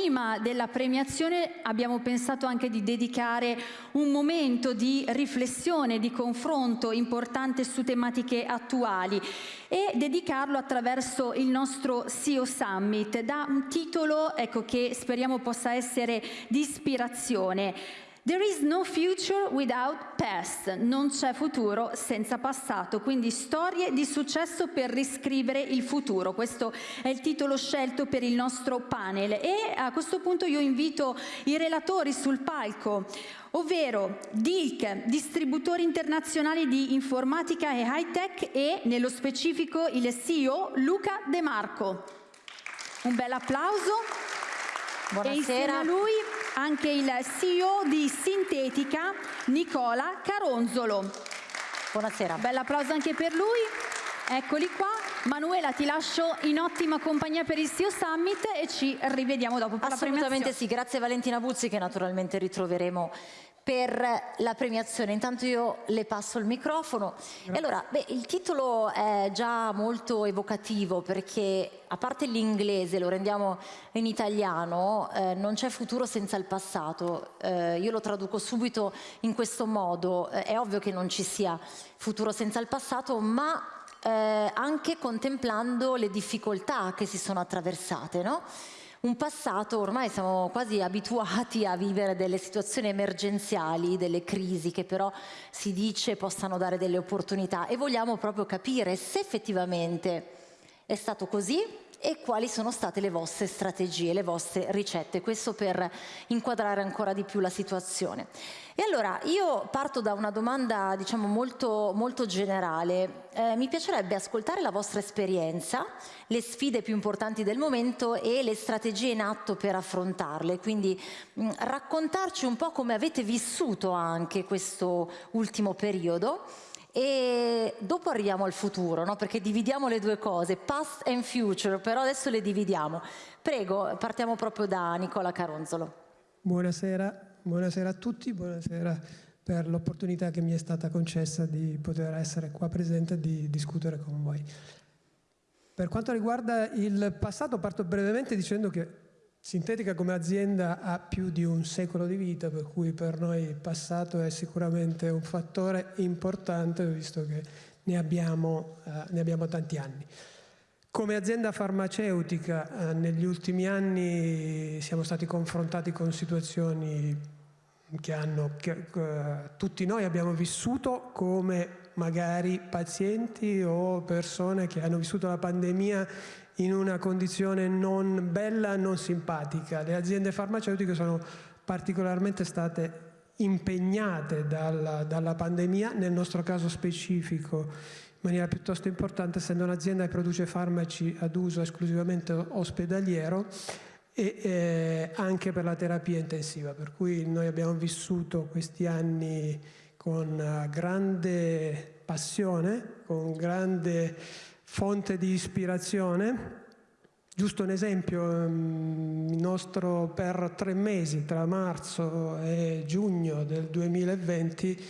prima della premiazione abbiamo pensato anche di dedicare un momento di riflessione, di confronto importante su tematiche attuali e dedicarlo attraverso il nostro CEO Summit da un titolo ecco, che speriamo possa essere di ispirazione. There is no future without past, non c'è futuro senza passato, quindi storie di successo per riscrivere il futuro. Questo è il titolo scelto per il nostro panel e a questo punto io invito i relatori sul palco, ovvero DILC, distributori internazionali di informatica e high tech e nello specifico il CEO Luca De Marco. Un bel applauso. Buonasera. E insieme a lui anche il CEO di Sintetica, Nicola Caronzolo. Buonasera. Bell'applauso anche per lui. Eccoli qua. Manuela ti lascio in ottima compagnia per il CEO Summit e ci rivediamo dopo per Assolutamente sì, grazie Valentina Buzzi che naturalmente ritroveremo per la premiazione. Intanto io le passo il microfono. E allora, beh, il titolo è già molto evocativo perché a parte l'inglese, lo rendiamo in italiano, eh, non c'è futuro senza il passato. Eh, io lo traduco subito in questo modo. Eh, è ovvio che non ci sia futuro senza il passato, ma eh, anche contemplando le difficoltà che si sono attraversate, no? Un passato, ormai siamo quasi abituati a vivere delle situazioni emergenziali, delle crisi che però si dice possano dare delle opportunità e vogliamo proprio capire se effettivamente è stato così e quali sono state le vostre strategie, le vostre ricette, questo per inquadrare ancora di più la situazione. E allora io parto da una domanda diciamo molto, molto generale, eh, mi piacerebbe ascoltare la vostra esperienza, le sfide più importanti del momento e le strategie in atto per affrontarle, quindi mh, raccontarci un po' come avete vissuto anche questo ultimo periodo e dopo arriviamo al futuro, no? perché dividiamo le due cose, past and future, però adesso le dividiamo. Prego, partiamo proprio da Nicola Caronzolo. Buonasera, buonasera a tutti, buonasera per l'opportunità che mi è stata concessa di poter essere qua presente e di discutere con voi. Per quanto riguarda il passato parto brevemente dicendo che Sintetica come azienda ha più di un secolo di vita, per cui per noi il passato è sicuramente un fattore importante, visto che ne abbiamo, eh, ne abbiamo tanti anni. Come azienda farmaceutica eh, negli ultimi anni siamo stati confrontati con situazioni che, hanno, che eh, tutti noi abbiamo vissuto come magari pazienti o persone che hanno vissuto la pandemia in una condizione non bella, non simpatica. Le aziende farmaceutiche sono particolarmente state impegnate dalla, dalla pandemia, nel nostro caso specifico in maniera piuttosto importante, essendo un'azienda che produce farmaci ad uso esclusivamente ospedaliero e eh, anche per la terapia intensiva, per cui noi abbiamo vissuto questi anni con grande passione, con grande fonte di ispirazione. Giusto un esempio, ehm, il nostro per tre mesi, tra marzo e giugno del 2020,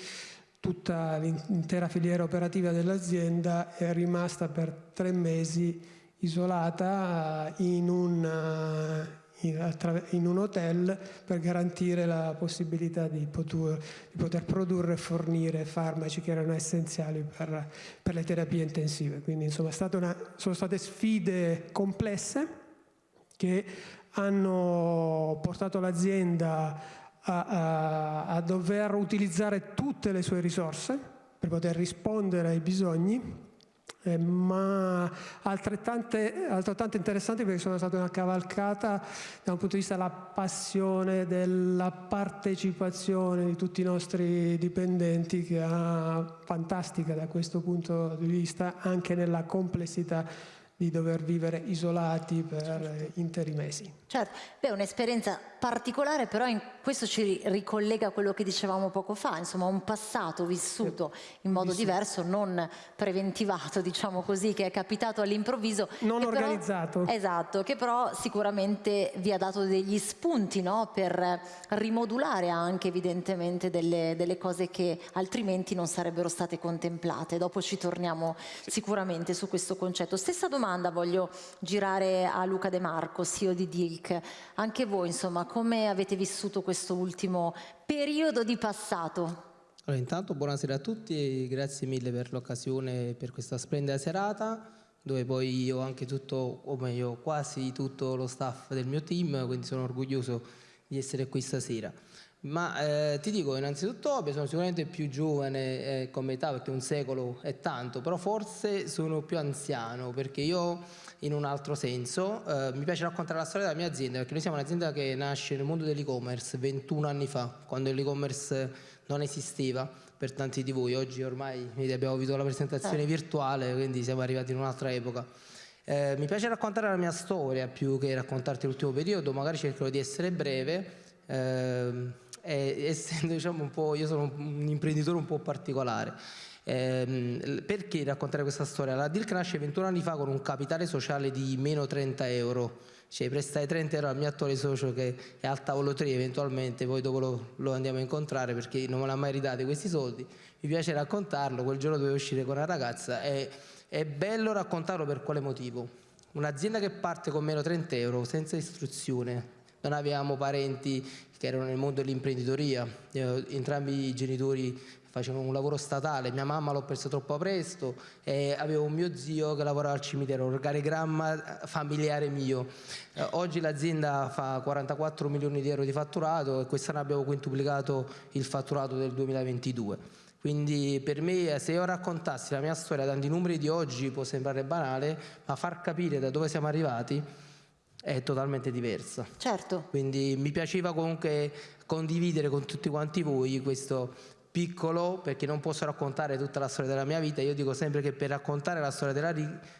tutta l'intera filiera operativa dell'azienda è rimasta per tre mesi isolata in un, in un hotel per garantire la possibilità di poter, di poter, produrre e fornire farmaci che erano essenziali per, per le terapie intensive. Quindi insomma una, sono state sfide complesse che hanno portato l'azienda a, a, a dover utilizzare tutte le sue risorse per poter rispondere ai bisogni eh, ma altrettanto interessanti perché sono state una cavalcata da un punto di vista della passione, della partecipazione di tutti i nostri dipendenti che è fantastica da questo punto di vista anche nella complessità di dover vivere isolati per interi mesi. Certo, è un'esperienza particolare, però in questo ci ricollega a quello che dicevamo poco fa, insomma un passato vissuto in modo vissuto. diverso, non preventivato, diciamo così, che è capitato all'improvviso. Non organizzato. Però, esatto, che però sicuramente vi ha dato degli spunti no? per rimodulare anche evidentemente delle, delle, cose che altrimenti non sarebbero state contemplate. Dopo ci torniamo sicuramente su questo concetto. Stessa domanda voglio girare a Luca De Marco, CEO di DILC. Anche voi, insomma, come avete vissuto questo ultimo periodo di passato? Allora, intanto buonasera a tutti e grazie mille per l'occasione per questa splendida serata dove poi io ho anche tutto, o meglio quasi tutto lo staff del mio team, quindi sono orgoglioso di essere qui stasera. Ma eh, ti dico innanzitutto sono sicuramente più giovane eh, come età perché un secolo è tanto, però forse sono più anziano perché io in un altro senso eh, mi piace raccontare la storia della mia azienda perché noi siamo un'azienda che nasce nel mondo dell'e-commerce 21 anni fa, quando l'e-commerce non esisteva per tanti di voi, oggi ormai abbiamo avuto la presentazione virtuale quindi siamo arrivati in un'altra epoca. Eh, mi piace raccontare la mia storia più che raccontarti l'ultimo periodo, magari cercherò di essere breve. Eh, essendo diciamo un po', io sono un imprenditore un po' particolare. Eh, perché raccontare questa storia? La deal nasce 21 anni fa con un capitale sociale di meno 30 euro, cioè prestai 30 euro al mio attuale socio che è al tavolo 3 eventualmente, poi dopo lo, lo andiamo a incontrare perché non me l'ha mai ridati questi soldi, mi piace raccontarlo, quel giorno dovevo uscire con una ragazza e è bello raccontarlo per quale motivo? Un'azienda che parte con meno 30 euro senza istruzione, non avevamo parenti che erano nel mondo dell'imprenditoria, entrambi i genitori facevano un lavoro statale, mia mamma l'ho persa troppo presto e avevo un mio zio che lavorava al cimitero, organigramma familiare mio. Eh, oggi l'azienda fa 44 milioni di euro di fatturato e quest'anno abbiamo quintuplicato il fatturato del 2022. Quindi per me se io raccontassi la mia storia tanti numeri di oggi può sembrare banale, ma far capire da dove siamo arrivati è totalmente diversa. Certo. Quindi mi piaceva comunque condividere con tutti quanti voi questo piccolo, perché non posso raccontare tutta la storia della mia vita, io dico sempre che per raccontare la storia della,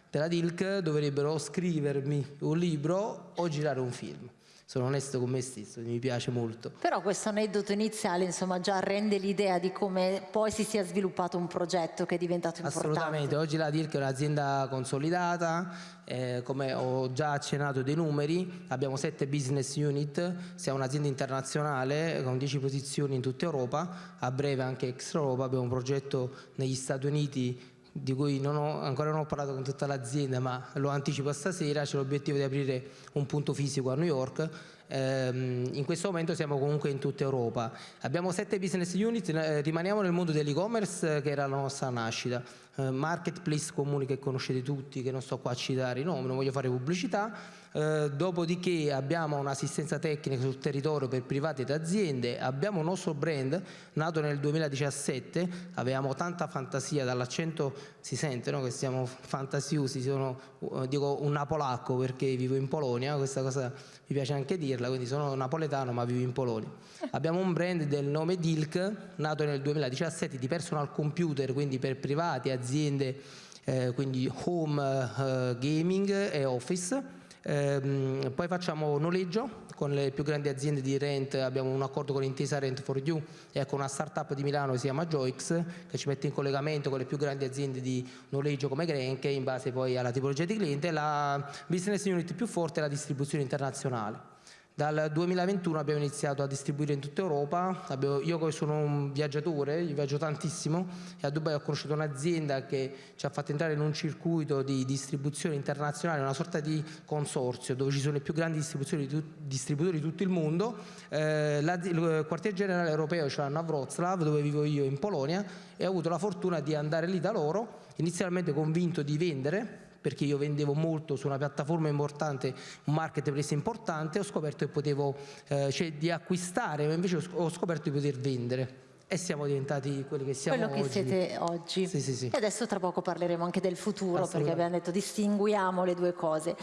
della DILC dovrebbero scrivermi un libro o girare un film sono onesto con me stesso, mi piace molto. Però questo aneddoto iniziale insomma già rende l'idea di come poi si sia sviluppato un progetto che è diventato importante. Assolutamente, oggi la DIRC è un'azienda consolidata, eh, come ho già accennato dei numeri, abbiamo sette business unit, siamo un'azienda internazionale con 10 posizioni in tutta Europa, a breve anche extra Europa, abbiamo un progetto negli Stati Uniti di cui non ho, ancora non ho parlato con tutta l'azienda ma lo anticipo stasera, c'è l'obiettivo di aprire un punto fisico a New York. Ehm, in questo momento siamo comunque in tutta Europa. Abbiamo sette business unit, eh, rimaniamo nel mondo dell'e-commerce eh, che era la nostra nascita. Eh, marketplace comuni che conoscete tutti che non sto qua a citare i nomi, non voglio fare pubblicità eh, dopodiché abbiamo un'assistenza tecnica sul territorio per privati ed aziende, abbiamo un nostro brand nato nel 2017, avevamo tanta fantasia, dall'accento si sente no? che siamo fantasiosi, sono, uh, dico un napolacco perché vivo in Polonia, questa cosa mi piace anche dirla, quindi sono napoletano ma vivo in Polonia. Abbiamo un brand del nome Dilk, nato nel 2017 di personal computer, quindi per privati, aziende, eh, quindi home uh, gaming e office Ehm, poi facciamo noleggio con le più grandi aziende di rent, abbiamo un accordo con Intesa Rent for You e con una startup di Milano che si chiama Joix che ci mette in collegamento con le più grandi aziende di noleggio come Grenke in base poi alla tipologia di cliente. La business unit più forte è la distribuzione internazionale. Dal 2021 abbiamo iniziato a distribuire in tutta Europa, io sono un viaggiatore, io viaggio tantissimo e a Dubai ho conosciuto un'azienda che ci ha fatto entrare in un circuito di distribuzione internazionale, una sorta di consorzio dove ci sono i più grandi distributori di, distributori di tutto il mondo. Eh, il quartier generale europeo ce l'hanno a Wroclaw dove vivo io in Polonia e ho avuto la fortuna di andare lì da loro, inizialmente convinto di vendere perché io vendevo molto su una piattaforma importante, un marketplace importante, ho scoperto che potevo eh, cioè, di acquistare, ma invece ho scoperto di poter vendere e siamo diventati quelli che siamo Quello che oggi. siete oggi. Sì, sì, sì. E adesso tra poco parleremo anche del futuro perché abbiamo detto distinguiamo le due cose.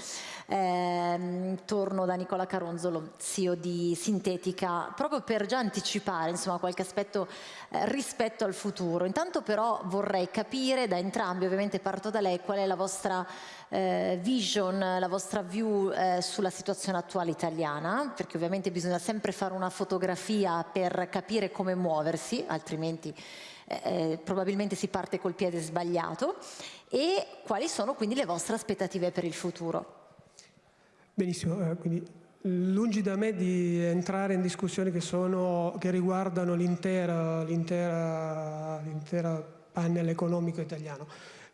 Eh, torno da Nicola Caronzolo, CEO di Sintetica, proprio per già anticipare insomma, qualche aspetto eh, rispetto al futuro. Intanto però vorrei capire da entrambi, ovviamente parto da lei, qual è la vostra eh, vision, la vostra view eh, sulla situazione attuale italiana, perché ovviamente bisogna sempre fare una fotografia per capire come muoversi, altrimenti eh, eh probabilmente si parte col piede sbagliato, e quali sono quindi le vostre aspettative per il futuro. Benissimo, eh, quindi lungi da me di entrare in discussioni che, sono, che riguardano l'intera panel economico italiano.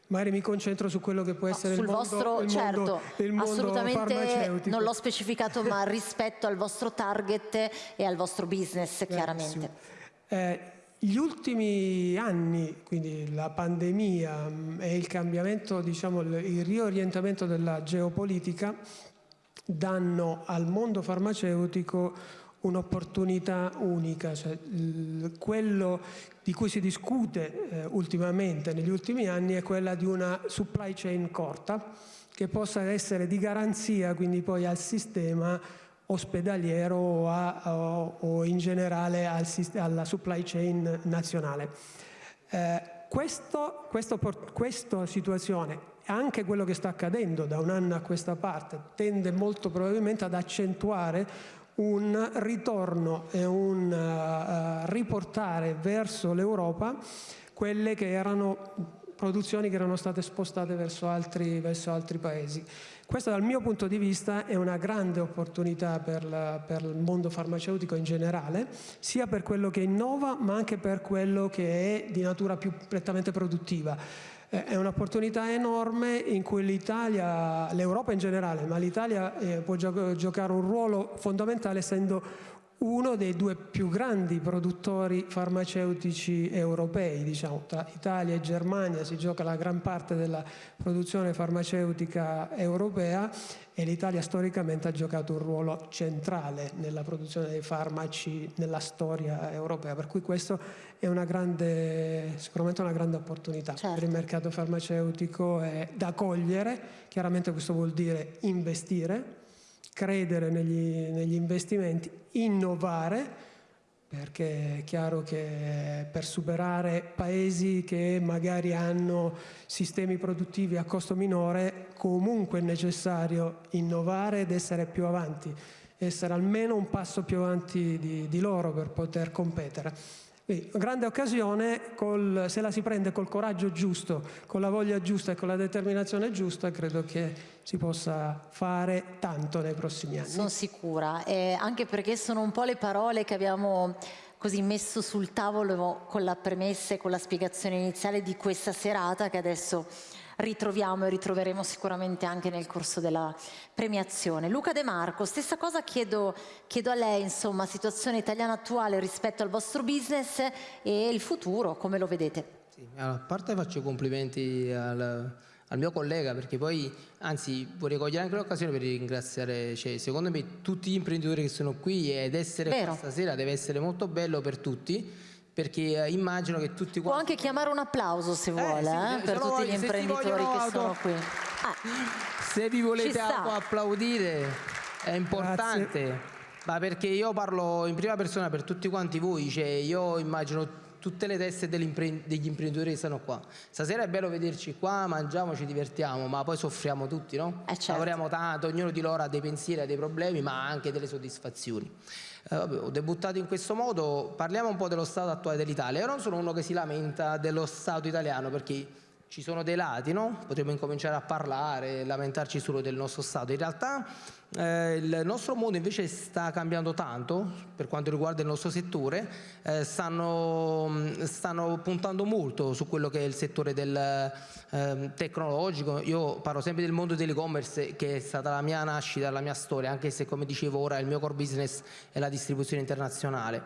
magari mi concentro su quello che può essere sul il mondo, vostro, il certo, mondo, il mondo assolutamente non l'ho specificato, ma rispetto al vostro target e al vostro business, chiaramente. Eh, gli ultimi anni, quindi la pandemia mh, e il cambiamento, diciamo, il, riorientamento della geopolitica danno al mondo farmaceutico un'opportunità unica, cioè, quello di cui si discute eh, ultimamente, negli ultimi anni, è quella di una supply chain corta che possa essere di garanzia quindi poi al sistema ospedaliero o, o- in generale al alla supply chain nazionale. Eh, questo, questo questa situazione, anche quello che sta accadendo da un anno a questa parte, tende molto probabilmente ad accentuare un ritorno e un eh, riportare verso l'Europa quelle che erano produzioni che erano state spostate verso altri, verso altri paesi. Questa dal mio punto di vista è una grande opportunità per, la- per il mondo farmaceutico in generale, sia per quello che innova ma anche per quello che è di natura più prettamente produttiva. Eh, È un'opportunità enorme in cui l'Italia, l'Europa in generale, ma l'Italia eh, può gio- giocare un ruolo fondamentale essendo uno dei due più grandi produttori farmaceutici europei, diciamo, tra Italia e Germania si gioca la gran parte della produzione farmaceutica europea e l'Italia storicamente ha giocato un ruolo centrale nella produzione dei farmaci nella storia europea, per cui questo è una grande, sicuramente una grande opportunità Certo. per il mercato farmaceutico è da cogliere, chiaramente questo vuol dire investire, credere negli, negli investimenti, innovare, perché è chiaro che per superare paesi che magari hanno sistemi produttivi a costo minore, comunque è necessario innovare ed essere più avanti, essere almeno un passo più avanti di, di loro per poter competere. Quindi, grande occasione, col- se la si prende col coraggio giusto, con la voglia giusta e con la determinazione giusta, credo che si possa fare tanto nei prossimi anni. Sono sicura, eh, anche perché sono un po' le parole che abbiamo così messo sul tavolo con la premessa e con la spiegazione iniziale di questa serata che adesso ritroviamo e ritroveremo sicuramente anche nel corso della premiazione. Luca De Marco, stessa cosa chiedo, chiedo a lei, insomma, situazione italiana attuale rispetto al vostro business e il futuro, come lo vedete? Sì, allora, a parte faccio complimenti al, al mio collega perché poi, anzi, vorrei cogliere anche l'occasione per ringraziare, cioè, secondo me, tutti gli imprenditori che sono qui ed essere Vero. qua stasera deve essere molto bello per tutti perché eh, immagino che tutti Può quanti... anche chiamare un applauso se vuole, sì, eh, per tutti voglio- gli imprenditori che auto- sono qui. Ah, Se vi volete applaudire è importante, ma perché io parlo in prima persona per tutti quanti voi, cioè io immagino tutte le teste degli impren- degli imprenditori che stanno qua. Stasera è bello vederci qua, mangiamo, ci divertiamo, ma poi soffriamo tutti, no? Eh, certo. Lavoriamo tanto, ognuno di loro ha dei pensieri, ha dei problemi, ma anche delle soddisfazioni. Eh, vabbè, ho debuttato in questo modo, parliamo un po' dello stato attuale dell'Italia. Io non sono uno che si lamenta dello stato italiano perché ci sono dei lati, no? Potremmo incominciare a parlare, lamentarci solo del nostro Stato. In realtà eh, il nostro mondo invece sta cambiando tanto per quanto riguarda il nostro settore, Eh, stanno, stanno puntando molto su quello che è il settore del ehm, tecnologico. Io parlo sempre del mondo dell'e-commerce che è stata la mia nascita, la mia storia, anche se come dicevo ora il mio core business è la distribuzione internazionale.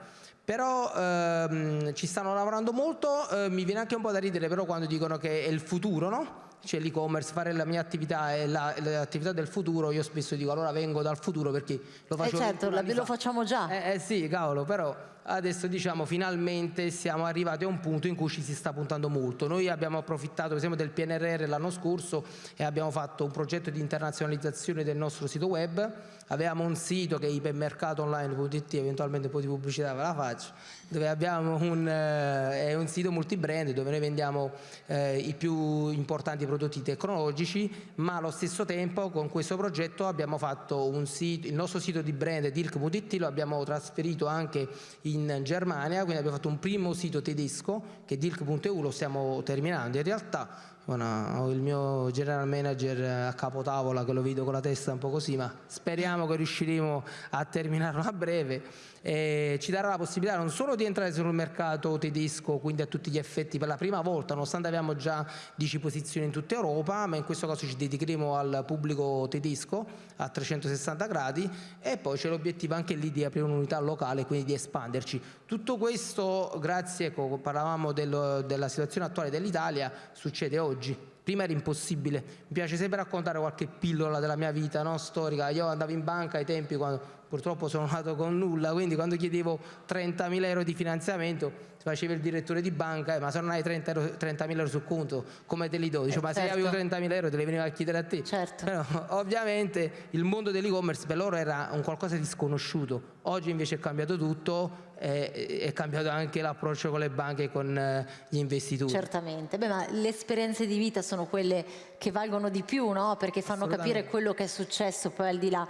Però ehm, ci stanno lavorando molto, eh, mi viene anche un po' da ridere però quando dicono che è il futuro, no? Cioè l'e-commerce, fare la mia attività è la- l'attività del futuro, io spesso dico allora vengo dal futuro perché lo eh faccio certo, 21 la- lo fa. facciamo già. Eh, eh sì, cavolo, però adesso diciamo finalmente siamo arrivati a un punto in cui ci si sta puntando molto. Noi abbiamo approfittato per esempio del PNRR l'anno scorso e abbiamo fatto un progetto di internazionalizzazione del nostro sito web. Avevamo un sito che è ipermercatoonline.it, eventualmente un po' di pubblicità ve la faccio, dove abbiamo un, eh, è un sito multibrand dove noi vendiamo eh, i più importanti prodotti tecnologici, ma allo stesso tempo con questo progetto abbiamo fatto un sito, il nostro sito di brand Dirk.it lo abbiamo trasferito anche in Germania, quindi abbiamo fatto un primo sito tedesco che è Dirk.eu, lo stiamo terminando. In realtà una, ho il mio general manager a capotavola che lo vedo con la testa un po' così, ma speriamo che riusciremo a terminarlo a breve. E ci darà la possibilità non solo di entrare sul mercato tedesco, quindi a tutti gli effetti per la prima volta, nonostante abbiamo già 10 posizioni in tutta Europa, ma in questo caso ci dedicheremo al pubblico tedesco a 360 gradi e poi c'è l'obiettivo anche lì di aprire un'unità locale, quindi di espanderci. Tutto questo, grazie, ecco, parlavamo del, della situazione attuale dell'Italia, succede oggi. Prima era impossibile, mi piace sempre raccontare qualche pillola della mia vita no? storica, io andavo in banca ai tempi quando purtroppo sono nato con nulla, quindi quando chiedevo 30.000 euro di finanziamento faceva il direttore di banca, eh, ma se non hai 30.000 30 euro sul conto, come te li do? Dice, eh, ma certo. se avevo 30.000 euro te li veniva a chiedere a te. Certo. Però ovviamente il mondo dell'e-commerce per loro era un qualcosa di sconosciuto, oggi invece è cambiato tutto, è, è cambiato anche l'approccio con le banche e con eh, gli investitori. Certamente, Beh, ma le esperienze di vita sono quelle che valgono di più, no? perché fanno capire quello che è successo poi al di là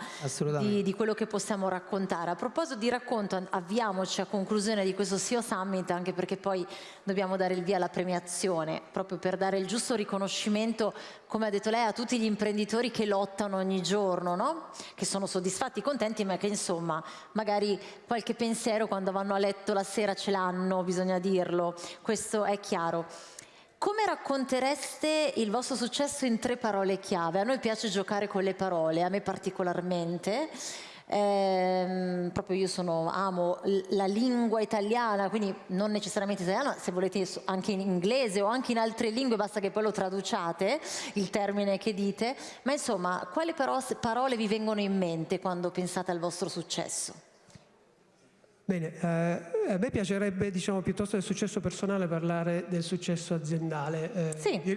di, di, quello che possiamo raccontare. A proposito di racconto, avviamoci a conclusione di questo CEO Summit, anche perché poi dobbiamo dare il via alla premiazione, proprio per dare il giusto riconoscimento, come ha detto lei, a tutti gli imprenditori che lottano ogni giorno, no? che sono soddisfatti, contenti, ma che insomma magari qualche pensiero quando vanno a letto la sera ce l'hanno, bisogna dirlo, questo è chiaro. Come raccontereste il vostro successo in tre parole chiave? A noi piace giocare con le parole, a me particolarmente. Eh, proprio io sono, amo la lingua italiana, quindi non necessariamente italiana, se volete anche in inglese o anche in altre lingue, basta che poi lo traduciate, il termine che dite, ma insomma, quali parole vi vengono in mente quando pensate al vostro successo? Bene, eh, a me piacerebbe, diciamo, piuttosto del successo personale, parlare del successo aziendale, eh, sì. di,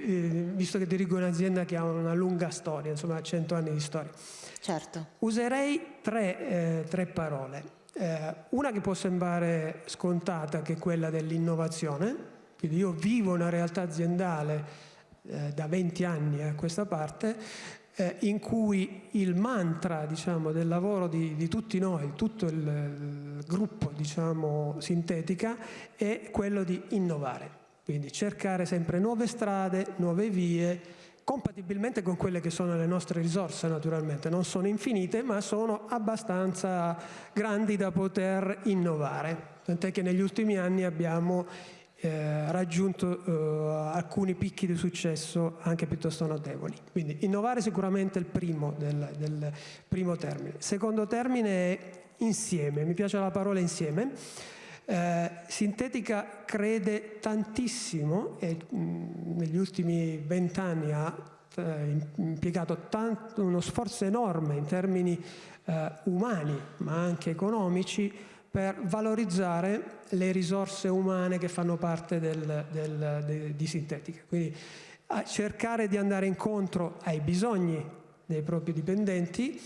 visto che dirigo un'azienda che ha una lunga storia, insomma, 100 anni di storia. Certo. Userei tre, eh, tre parole. Eh, una che può sembrare scontata, che è quella dell'innovazione, quindi io vivo una realtà aziendale eh, da 20 anni a questa parte, eh, in cui il mantra diciamo, del lavoro di, di, tutti noi, tutto il, il gruppo diciamo, sintetica, è quello di innovare. Quindi cercare sempre nuove strade, nuove vie, compatibilmente con quelle che sono le nostre risorse naturalmente, non sono infinite ma sono abbastanza grandi da poter innovare, tant'è che negli ultimi anni abbiamo eh, raggiunto eh, alcuni picchi di successo anche piuttosto notevoli. Quindi innovare sicuramente è il primo del, del primo termine. Secondo termine è insieme, mi piace la parola insieme. Eh, Sintetica crede tantissimo e mh, negli ultimi vent'anni ha eh, impiegato tanto, uno sforzo enorme in termini eh, umani ma anche economici per valorizzare le risorse umane che fanno parte del, del, de, di Sintetica. Quindi cercare di andare incontro ai bisogni dei propri dipendenti,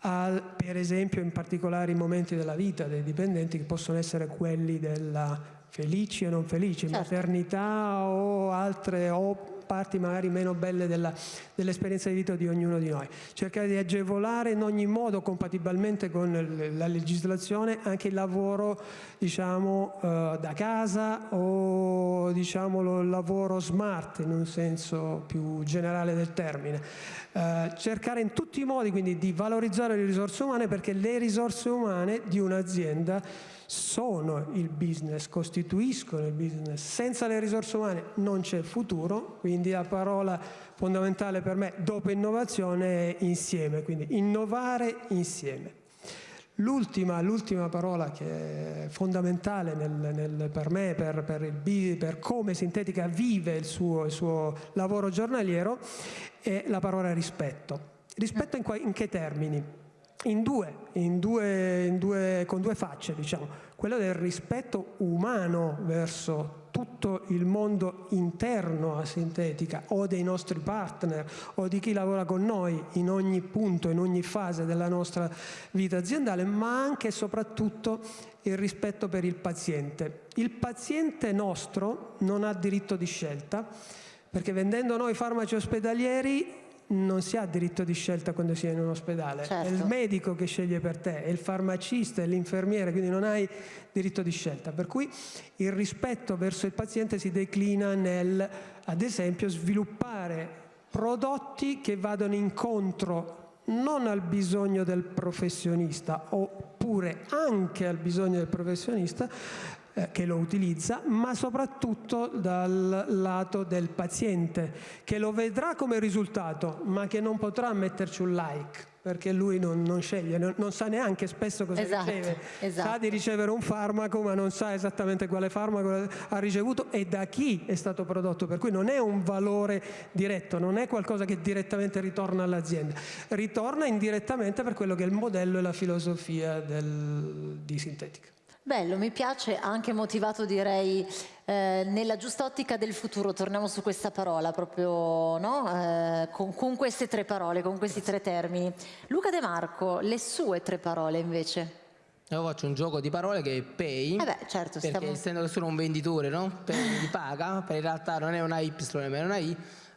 al, per esempio in particolari momenti della vita dei dipendenti che possono essere quelli della felici e non felici, certo. maternità o altre o parti magari meno belle dell'esperienza di vita di ognuno di noi. Cercare di agevolare in ogni modo, compatibilmente con la legislazione, anche il lavoro diciamo, eh, da casa o diciamo, il lavoro smart in un senso più generale del termine. Eh, cercare in tutti i modi quindi di valorizzare le risorse umane perché le risorse umane di un'azienda sono il business, costituiscono il business. Senza le risorse umane non c'è futuro, quindi la parola fondamentale per me dopo innovazione è insieme, quindi innovare insieme. L'ultima, parola che è fondamentale nel, nel, per me, per, per, il, per, come Sintetica vive il suo, il suo, lavoro giornaliero, è la parola rispetto. Rispetto in, in che termini? In due, in due, in due, con due facce, diciamo, quello del rispetto umano verso tutto il mondo interno a Sintetica o dei nostri partner o di chi lavora con noi in ogni punto, in ogni fase della nostra vita aziendale, ma anche e soprattutto il rispetto per il paziente. Il paziente nostro non ha diritto di scelta perché vendendo noi farmaci ospedalieri non si ha diritto di scelta quando si è in un ospedale, certo. è il medico che sceglie per te, è il farmacista, è l'infermiere, quindi non hai diritto di scelta. Per cui il rispetto verso il paziente si declina nel, ad esempio, sviluppare prodotti che vadano incontro non al bisogno del professionista oppure anche al bisogno del professionista eh, che lo utilizza, ma soprattutto dal lato del paziente che lo vedrà come risultato ma che non potrà metterci un like perché lui non, non sceglie, non, non, sa neanche spesso cosa esatto, riceve. Esatto. Sa di ricevere un farmaco ma non sa esattamente quale farmaco ha ricevuto e da chi è stato prodotto, per cui non è un valore diretto, non è qualcosa che direttamente ritorna all'azienda, ritorna indirettamente per quello che è il modello e la filosofia del, di Sintetica. Bello, mi piace, anche motivato direi eh, nella giusta ottica del futuro, torniamo su questa parola proprio, no? eh, con, con, queste tre parole, con questi tre termini. Luca De Marco, le sue tre parole invece? Io faccio un gioco di parole che è pay, eh beh, certo, perché stiamo... essendo che sono un venditore, no? Pay mi paga, per in realtà non è una Y, ma è una I,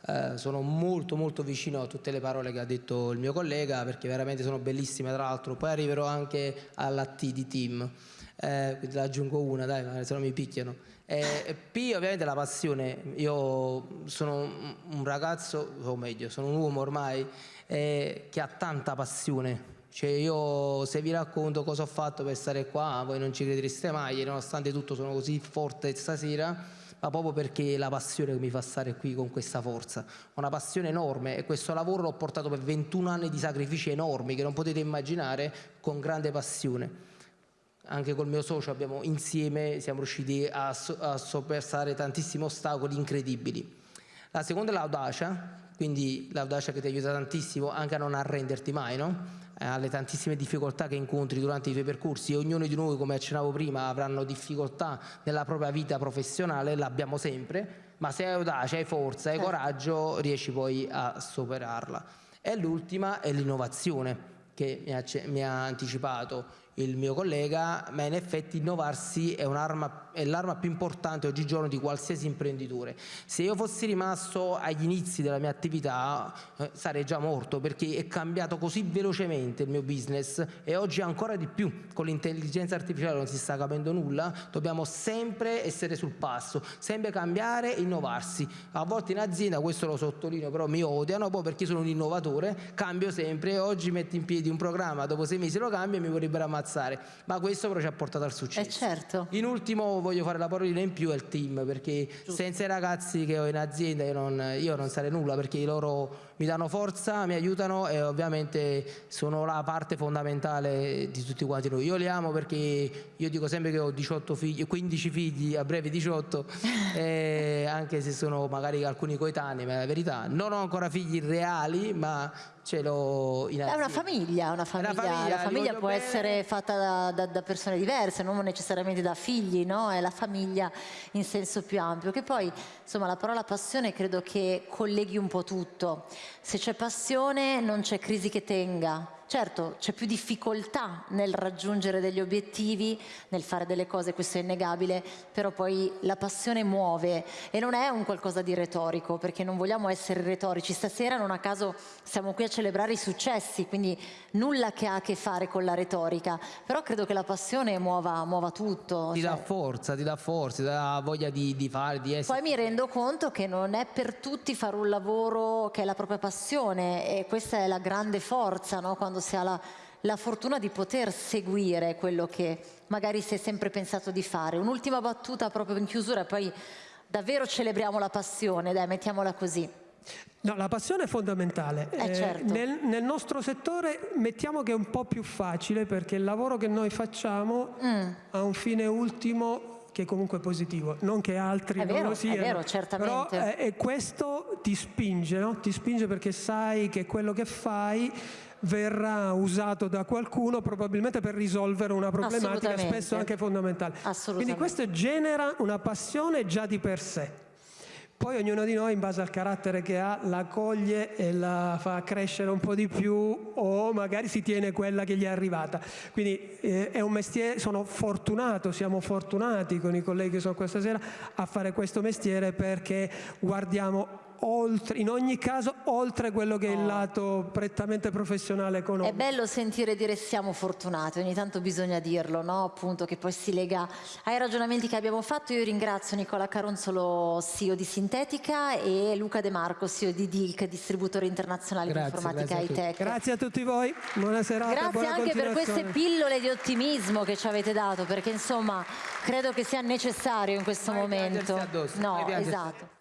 eh, sono molto molto vicino a tutte le parole che ha detto il mio collega, perché veramente sono bellissime tra l'altro, poi arriverò anche alla T di team eh, quindi la aggiungo una, dai, se no mi picchiano. Eh, P ovviamente la passione, io sono un ragazzo, o meglio, sono un uomo ormai eh, che ha tanta passione. Cioè io se vi racconto cosa ho fatto per stare qua, voi non ci credereste mai, nonostante tutto sono così forte stasera, ma proprio perché la passione che mi fa stare qui con questa forza. Una passione enorme e questo lavoro l'ho portato per 21 anni di sacrifici enormi che non potete immaginare con grande passione anche col mio socio abbiamo insieme siamo riusciti a, a soppersare tantissimi ostacoli incredibili. La seconda è l'audacia, quindi l'audacia che ti aiuta tantissimo anche a non arrenderti mai, no? Eh, alle tantissime difficoltà che incontri durante i tuoi percorsi ognuno di noi, come accennavo prima, avranno difficoltà nella propria vita professionale, l'abbiamo sempre, ma se hai audacia, hai forza, hai certo. coraggio, riesci poi a superarla. E l'ultima è l'innovazione, che mi ha, mi ha anticipato il mio collega, ma in effetti innovarsi è un'arma è l'arma più importante oggigiorno di qualsiasi imprenditore. Se io fossi rimasto agli inizi della mia attività eh, sarei già morto perché è cambiato così velocemente il mio business e oggi ancora di più con l'intelligenza artificiale non si sta capendo nulla, dobbiamo sempre essere sul passo, sempre cambiare e innovarsi. A volte in azienda, questo lo sottolineo, però mi odiano poi perché sono un innovatore, cambio sempre, oggi metto in piedi un programma, dopo sei mesi lo cambio e mi vorrebbero ammazzare, ma questo però ci ha portato al successo. Eh certo. In ultimo voglio fare la parolina in più il team perché Giusto. senza i ragazzi che ho in azienda io non, io non sarei nulla perché loro mi danno forza, mi aiutano e ovviamente sono la parte fondamentale di tutti quanti noi. Io li amo perché io dico sempre che ho 18 figli, 15 figli, a breve 18, anche se sono magari alcuni coetanei, ma è la verità. Non ho ancora figli reali, ma ce azienda. È una famiglia, una famiglia. Una famiglia la famiglia può bene. essere fatta da, da, da, persone diverse, non necessariamente da figli, no? È la famiglia in senso più ampio. Che poi, insomma, la parola passione credo che colleghi un po' tutto. Se c'è passione non c'è crisi che tenga, Certo, c'è più difficoltà nel raggiungere degli obiettivi, nel fare delle cose, questo è innegabile, però poi la passione muove e non è un qualcosa di retorico, perché non vogliamo essere retorici. Stasera non a caso siamo qui a celebrare i successi, quindi nulla che ha a che fare con la retorica, però credo che la passione muova, muova tutto. Ti cioè. dà forza, ti dà forza, ti dà voglia di, di fare, di essere... Poi mi rendo conto che non è per tutti fare un lavoro che è la propria passione e questa è la grande forza, no? Quando quando si ha la, la fortuna di poter seguire quello che magari si è sempre pensato di fare. Un'ultima battuta proprio in chiusura, poi davvero celebriamo la passione, dai, mettiamola così. No, la passione è fondamentale. Eh, certo. eh, nel, nel, nostro settore mettiamo che è un po' più facile perché il lavoro che noi facciamo mm. ha un fine ultimo che è comunque positivo, non che altri è non vero, lo siano. È vero, certamente. Però eh, questo ti spinge, no? ti spinge perché sai che quello che fai verrà usato da qualcuno probabilmente per risolvere una problematica spesso anche fondamentale. Quindi questo genera una passione già di per sé. Poi ognuno di noi, in base al carattere che ha, la coglie e la fa crescere un po' di più o magari si tiene quella che gli è arrivata. Quindi eh, è un mestiere, sono fortunato, siamo fortunati con i colleghi che sono questa sera a fare questo mestiere perché guardiamo oltre, in ogni caso oltre quello che è il lato prettamente professionale È economico. bello sentire dire siamo fortunati, ogni tanto bisogna dirlo, no? appunto che poi si lega ai ragionamenti che abbiamo fatto. Io ringrazio Nicola Caronzolo, CEO di Sintetica e Luca De Marco, CEO di DILC, distributore internazionale Grazie, di informatica grazie a tutti. high-tech. Grazie a tutti voi, buona serata, Grazie buona anche per queste pillole di ottimismo che ci avete dato, perché insomma credo che sia necessario in questo Mai momento. addosso, mai No, piangersi esatto.